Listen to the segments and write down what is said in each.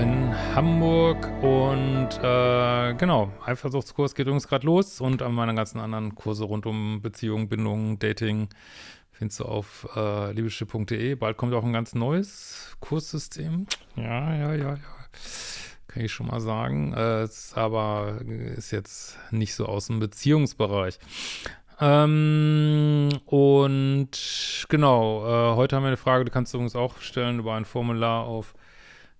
Hamburg und äh, genau, Eifersuchtskurs geht übrigens gerade los und an meine ganzen anderen Kurse rund um Beziehungen, Bindungen, Dating findest du auf äh, liebeschiff.de. Bald kommt auch ein ganz neues Kurssystem. Ja, ja, ja, ja. Kann ich schon mal sagen. Äh, aber ist jetzt nicht so aus dem Beziehungsbereich. Ähm, und genau, äh, heute haben wir eine Frage, die kannst du übrigens auch stellen über ein Formular auf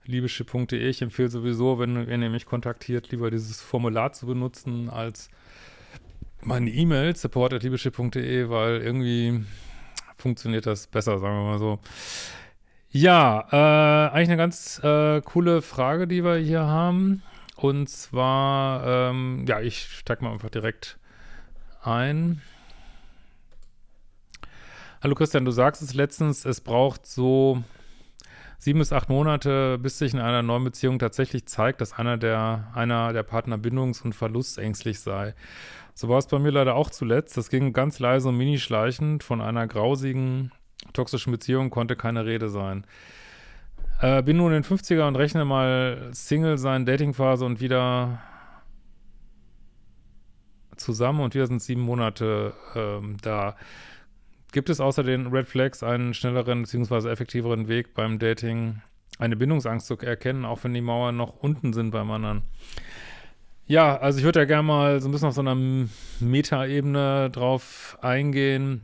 liebeschiff.de. Ich empfehle sowieso, wenn, wenn ihr mich kontaktiert, lieber dieses Formular zu benutzen als meine E-Mail, support.liebeschiff.de, weil irgendwie funktioniert das besser, sagen wir mal so. Ja, äh, eigentlich eine ganz äh, coole Frage, die wir hier haben. Und zwar, ähm, ja, ich steige mal einfach direkt ein. Hallo Christian, du sagst es letztens, es braucht so sieben bis acht Monate, bis sich in einer neuen Beziehung tatsächlich zeigt, dass einer der, einer der Partner bindungs- und verlustängstlich sei. So war es bei mir leider auch zuletzt. Das ging ganz leise und mini-schleichend. Von einer grausigen, toxischen Beziehung konnte keine Rede sein. Äh, bin nun in den 50er und rechne mal Single sein, Datingphase und wieder zusammen und wir sind sieben Monate ähm, da. Gibt es außer den Red Flags einen schnelleren bzw. effektiveren Weg beim Dating, eine Bindungsangst zu erkennen, auch wenn die Mauern noch unten sind beim anderen? Ja, also ich würde ja gerne mal so ein bisschen auf so einer Meta-Ebene drauf eingehen,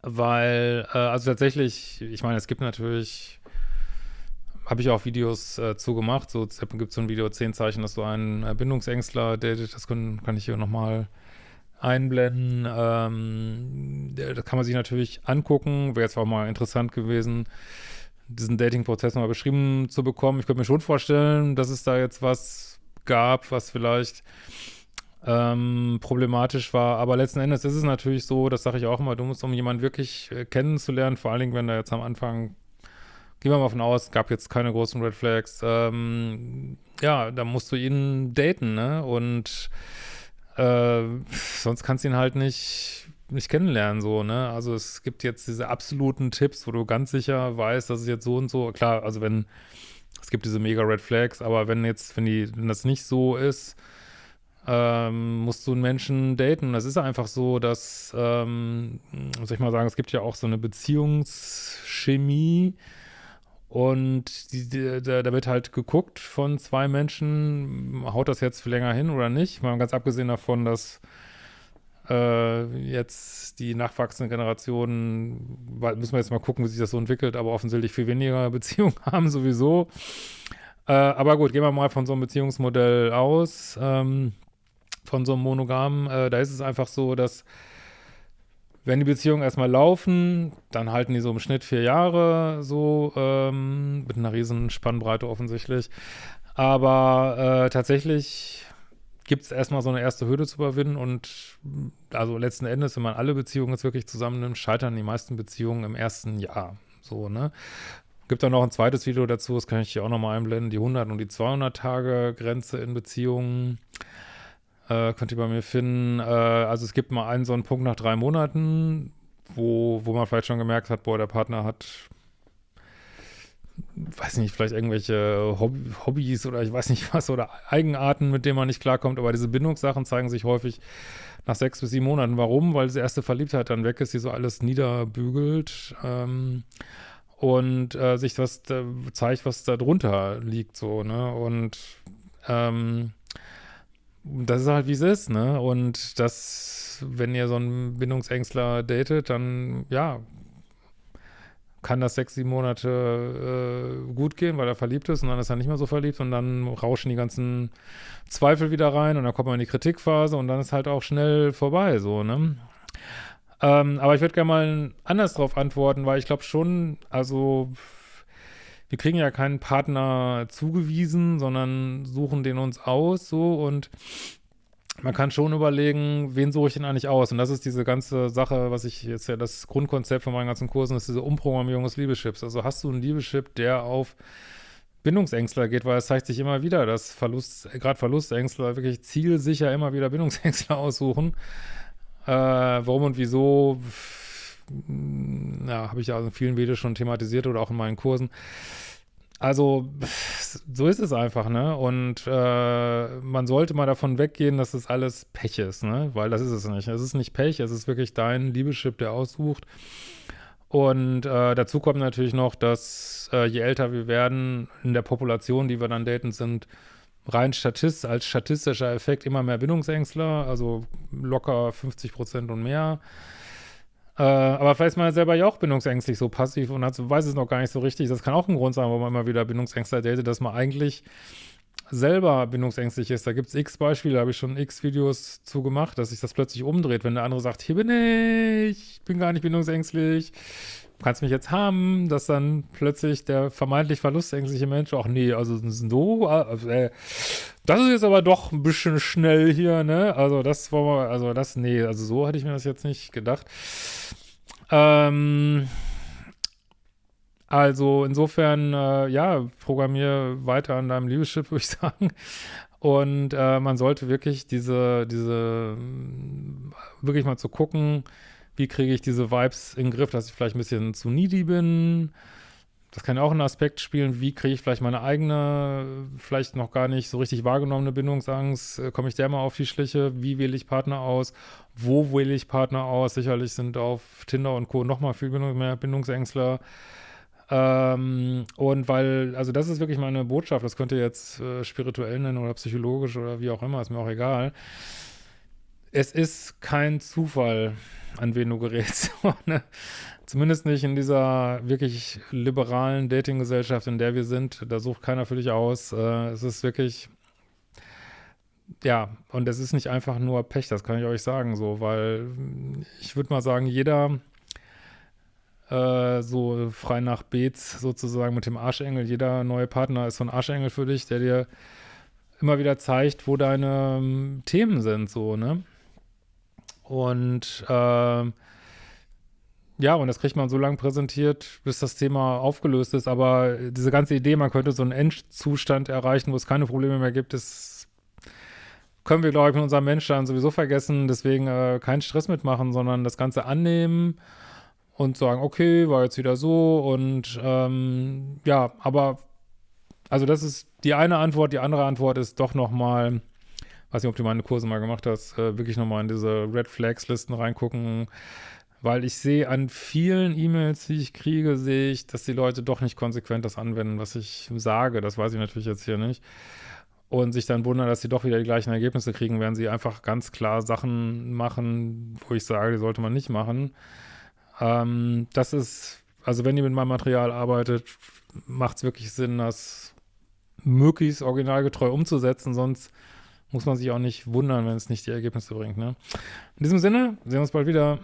weil, äh, also tatsächlich, ich meine, es gibt natürlich, habe ich auch Videos äh, zu gemacht, so gibt es so ein Video, 10 Zeichen, dass du einen äh, Bindungsängstler datet, das kann, kann ich hier nochmal mal einblenden. Ähm, das kann man sich natürlich angucken. Wäre jetzt auch mal interessant gewesen, diesen Dating-Prozess mal beschrieben zu bekommen. Ich könnte mir schon vorstellen, dass es da jetzt was gab, was vielleicht ähm, problematisch war. Aber letzten Endes ist es natürlich so, das sage ich auch immer, du musst, um jemanden wirklich äh, kennenzulernen, vor allen Dingen, wenn da jetzt am Anfang, gehen wir mal von aus, gab jetzt keine großen Red Flags, ähm, ja, da musst du ihn daten, ne? Und äh, sonst kannst du ihn halt nicht, nicht kennenlernen, so, ne? Also es gibt jetzt diese absoluten Tipps, wo du ganz sicher weißt, dass es jetzt so und so, klar, also wenn, es gibt diese mega Red Flags, aber wenn jetzt, wenn die, wenn das nicht so ist, ähm, musst du einen Menschen daten. Das ist einfach so, dass, ähm, soll ich mal sagen, es gibt ja auch so eine Beziehungschemie, und die, die, da, da, wird halt geguckt von zwei Menschen, haut das jetzt länger hin oder nicht? Mal ganz abgesehen davon, dass äh, jetzt die nachwachsende Generation, müssen wir jetzt mal gucken, wie sich das so entwickelt, aber offensichtlich viel weniger Beziehungen haben sowieso. Äh, aber gut, gehen wir mal von so einem Beziehungsmodell aus, ähm, von so einem Monogamen. Äh, da ist es einfach so, dass wenn die Beziehungen erstmal laufen, dann halten die so im Schnitt vier Jahre so, ähm, mit einer riesen Spannbreite offensichtlich. Aber äh, tatsächlich gibt es erstmal so eine erste Hürde zu überwinden und also letzten Endes, wenn man alle Beziehungen jetzt wirklich zusammennimmt, scheitern die meisten Beziehungen im ersten Jahr. So, ne? Gibt dann noch ein zweites Video dazu, das kann ich hier auch nochmal einblenden, die 100 und die 200 Tage Grenze in Beziehungen. Äh, könnt ihr bei mir finden. Äh, also es gibt mal einen so einen Punkt nach drei Monaten, wo, wo man vielleicht schon gemerkt hat, boah, der Partner hat, weiß nicht, vielleicht irgendwelche Hobby, Hobbys oder ich weiß nicht was oder Eigenarten, mit denen man nicht klarkommt. Aber diese Bindungssachen zeigen sich häufig nach sechs bis sieben Monaten. Warum? Weil diese erste Verliebtheit dann weg ist, die so alles niederbügelt. Ähm, und äh, sich was äh, zeigt, was da drunter liegt, so, ne? Und ähm, das ist halt, wie es ist, ne? Und das, wenn ihr so einen Bindungsängstler datet, dann, ja, kann das sechs, sieben Monate äh, gut gehen, weil er verliebt ist und dann ist er nicht mehr so verliebt und dann rauschen die ganzen Zweifel wieder rein und dann kommt man in die Kritikphase und dann ist halt auch schnell vorbei, so, ne? Ähm, aber ich würde gerne mal anders drauf antworten, weil ich glaube schon, also wir kriegen ja keinen Partner zugewiesen, sondern suchen den uns aus so und man kann schon überlegen, wen suche ich denn eigentlich aus? Und das ist diese ganze Sache, was ich jetzt ja das Grundkonzept von meinen ganzen Kursen ist, diese Umprogrammierung des Liebeschips. Also hast du einen Liebeschip, der auf Bindungsängstler geht, weil es zeigt sich immer wieder, dass Verlust, gerade Verlustängstler wirklich zielsicher immer wieder Bindungsängstler aussuchen. Äh, warum und wieso, ja, habe ich ja in vielen Videos schon thematisiert oder auch in meinen Kursen. also so ist es einfach, ne? Und äh, man sollte mal davon weggehen, dass das alles Pech ist, ne? Weil das ist es nicht. Es ist nicht Pech, es ist wirklich dein Liebeschip, der aussucht. Und äh, dazu kommt natürlich noch, dass äh, je älter wir werden, in der Population, die wir dann daten, sind rein Statist, als statistischer Effekt immer mehr Bindungsängstler, also locker 50 Prozent und mehr. Äh, aber vielleicht ist man selber ja auch bindungsängstlich so passiv und hat, weiß es noch gar nicht so richtig. Das kann auch ein Grund sein, warum man immer wieder Bindungsängstler datet, dass man eigentlich selber bindungsängstlich ist. Da gibt es x Beispiele, da habe ich schon x Videos zu gemacht, dass sich das plötzlich umdreht, wenn der andere sagt, hier bin ich, bin gar nicht bindungsängstlich, du kannst mich jetzt haben, dass dann plötzlich der vermeintlich verlustängstliche Mensch, ach nee, also so, also, äh, das ist jetzt aber doch ein bisschen schnell hier, ne? Also das wollen wir, also das, nee, also so hätte ich mir das jetzt nicht gedacht. Ähm, also insofern, äh, ja, programmier weiter an deinem Liebeschip, würde ich sagen. Und äh, man sollte wirklich diese, diese, wirklich mal zu gucken, wie kriege ich diese Vibes in den Griff, dass ich vielleicht ein bisschen zu needy bin. Das kann ja auch ein Aspekt spielen, wie kriege ich vielleicht meine eigene, vielleicht noch gar nicht so richtig wahrgenommene Bindungsangst, äh, komme ich der mal auf die Schliche, wie wähle ich Partner aus, wo wähle ich Partner aus, sicherlich sind auf Tinder und Co. nochmal viel mehr Bindungsängstler, ähm, und weil, also das ist wirklich meine Botschaft, das könnt ihr jetzt äh, spirituell nennen oder psychologisch oder wie auch immer, ist mir auch egal. Es ist kein Zufall, an wen du gerätst. Ne? Zumindest nicht in dieser wirklich liberalen Dating-Gesellschaft, in der wir sind. Da sucht keiner für dich aus. Äh, es ist wirklich, ja, und es ist nicht einfach nur Pech, das kann ich euch sagen, so, weil ich würde mal sagen, jeder äh, so frei nach Beets sozusagen mit dem Arschengel. Jeder neue Partner ist so ein Arschengel für dich, der dir immer wieder zeigt, wo deine ähm, Themen sind, so, ne? Und äh, ja, und das kriegt man so lange präsentiert, bis das Thema aufgelöst ist. Aber diese ganze Idee, man könnte so einen Endzustand erreichen, wo es keine Probleme mehr gibt, ist, können wir, glaube ich, mit unserem Mensch dann sowieso vergessen. Deswegen äh, keinen Stress mitmachen, sondern das Ganze annehmen und sagen, okay, war jetzt wieder so und ähm, ja, aber also das ist die eine Antwort, die andere Antwort ist doch nochmal, weiß nicht, ob du meine Kurse mal gemacht hast, äh, wirklich nochmal in diese Red Flags Listen reingucken, weil ich sehe an vielen E-Mails, die ich kriege, sehe ich, dass die Leute doch nicht konsequent das anwenden, was ich sage, das weiß ich natürlich jetzt hier nicht. Und sich dann wundern, dass sie doch wieder die gleichen Ergebnisse kriegen, werden sie einfach ganz klar Sachen machen, wo ich sage, die sollte man nicht machen. Ähm, das ist, also wenn ihr mit meinem Material arbeitet, macht es wirklich Sinn, das möglichst originalgetreu umzusetzen, sonst muss man sich auch nicht wundern, wenn es nicht die Ergebnisse bringt. Ne? In diesem Sinne, sehen wir uns bald wieder.